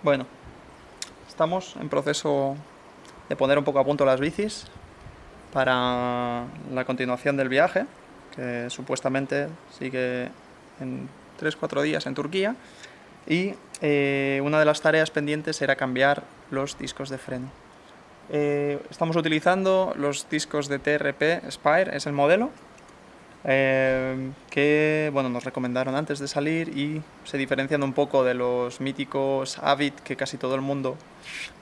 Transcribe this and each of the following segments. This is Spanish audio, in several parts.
Bueno, estamos en proceso de poner un poco a punto las bicis para la continuación del viaje, que supuestamente sigue en 3-4 días en Turquía, y eh, una de las tareas pendientes era cambiar los discos de freno. Eh, estamos utilizando los discos de TRP Spire, es el modelo, eh, que bueno, nos recomendaron antes de salir y se diferencian un poco de los míticos Avid que casi todo el mundo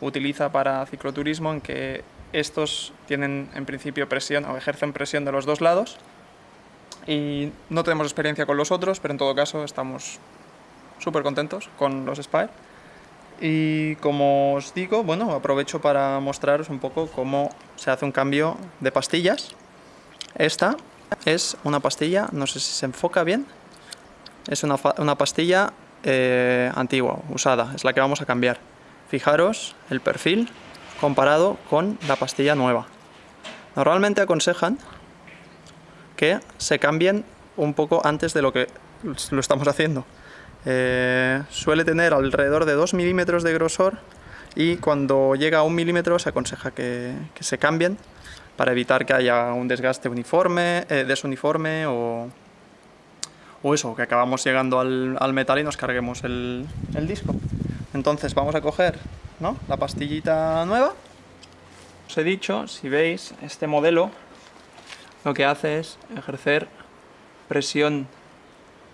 utiliza para cicloturismo, en que estos tienen en principio presión o ejercen presión de los dos lados y no tenemos experiencia con los otros, pero en todo caso estamos súper contentos con los Spire. Y como os digo, bueno, aprovecho para mostraros un poco cómo se hace un cambio de pastillas. Esta es una pastilla, no sé si se enfoca bien, es una, una pastilla eh, antigua, usada, es la que vamos a cambiar. Fijaros el perfil comparado con la pastilla nueva. Normalmente aconsejan que se cambien un poco antes de lo que lo estamos haciendo. Eh, suele tener alrededor de 2 milímetros de grosor y cuando llega a un milímetro se aconseja que, que se cambien para evitar que haya un desgaste uniforme, eh, desuniforme o, o eso, que acabamos llegando al, al metal y nos carguemos el, el, disco. Entonces vamos a coger ¿no? la pastillita nueva. Os he dicho, si veis, este modelo lo que hace es ejercer presión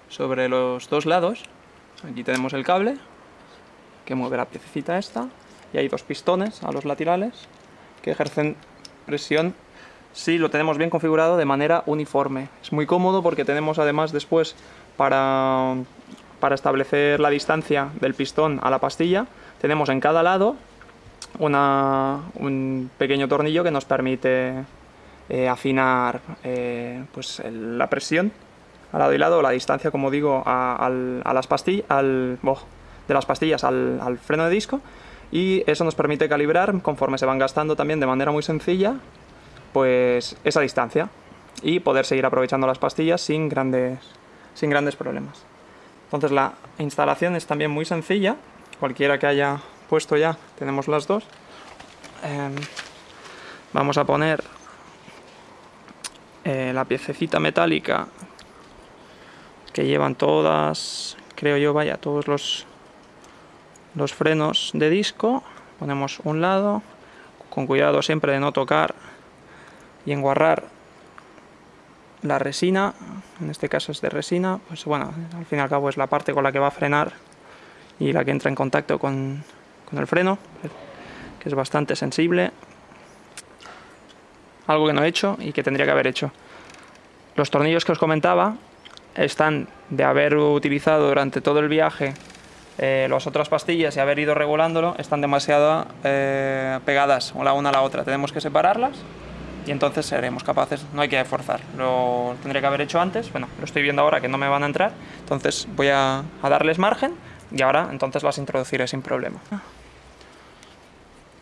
sobre los dos lados. Aquí tenemos el cable que mueve la piececita esta y hay dos pistones a los laterales que ejercen presión si lo tenemos bien configurado de manera uniforme. Es muy cómodo porque tenemos además después para, para establecer la distancia del pistón a la pastilla, tenemos en cada lado una, un pequeño tornillo que nos permite eh, afinar eh, pues la presión al lado y lado, la distancia, como digo, a, a las al, de las pastillas al, al freno de disco y eso nos permite calibrar conforme se van gastando también de manera muy sencilla pues esa distancia y poder seguir aprovechando las pastillas sin grandes, sin grandes problemas. Entonces la instalación es también muy sencilla, cualquiera que haya puesto ya, tenemos las dos. Eh, vamos a poner eh, la piececita metálica que llevan todas, creo yo, vaya, todos los los frenos de disco, ponemos un lado, con cuidado siempre de no tocar y enguarrar la resina, en este caso es de resina, pues bueno, al fin y al cabo es la parte con la que va a frenar y la que entra en contacto con, con el freno, que es bastante sensible. Algo que no he hecho y que tendría que haber hecho. Los tornillos que os comentaba están de haber utilizado durante todo el viaje eh, las otras pastillas y haber ido regulándolo están demasiado eh, pegadas la una a la otra. Tenemos que separarlas y entonces seremos capaces, no hay que forzar. Lo tendría que haber hecho antes, bueno, lo estoy viendo ahora que no me van a entrar, entonces voy a, a darles margen y ahora entonces las introduciré sin problema.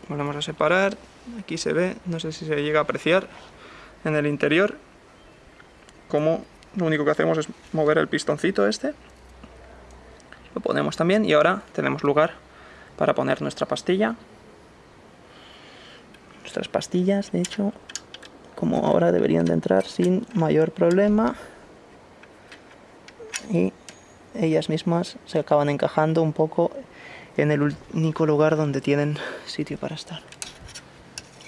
Volvemos a separar, aquí se ve, no sé si se llega a apreciar en el interior, como lo único que hacemos es mover el pistoncito este lo ponemos también y ahora tenemos lugar para poner nuestra pastilla. Nuestras pastillas de hecho como ahora deberían de entrar sin mayor problema. Y ellas mismas se acaban encajando un poco en el único lugar donde tienen sitio para estar.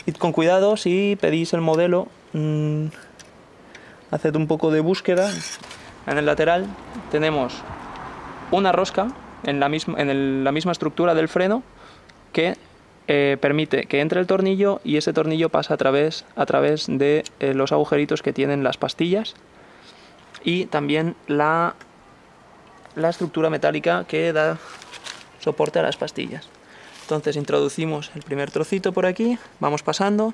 Id con cuidado si pedís el modelo mmm, haced un poco de búsqueda. En el lateral tenemos una rosca en la misma, estructura del freno que eh, permite que entre el tornillo y ese tornillo pasa a través, a través de eh, los agujeritos que tienen las pastillas y también la, la estructura metálica que da soporte a las pastillas. Entonces introducimos el primer trocito por aquí, vamos pasando.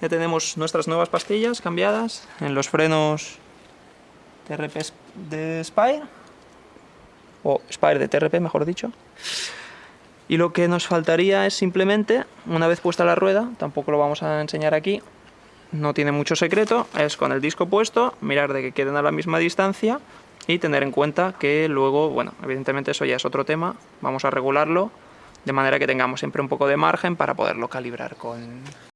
Ya tenemos nuestras nuevas pastillas cambiadas en los frenos TRP de Spire o Spire de TRP mejor dicho. Y lo que nos faltaría es simplemente una vez puesta la rueda tampoco lo vamos a enseñar aquí no tiene mucho secreto es con el disco puesto mirar de que queden a la misma distancia y tener en cuenta que luego, bueno, evidentemente eso ya es otro tema, vamos a regularlo de manera que tengamos siempre un poco de margen para poderlo calibrar con,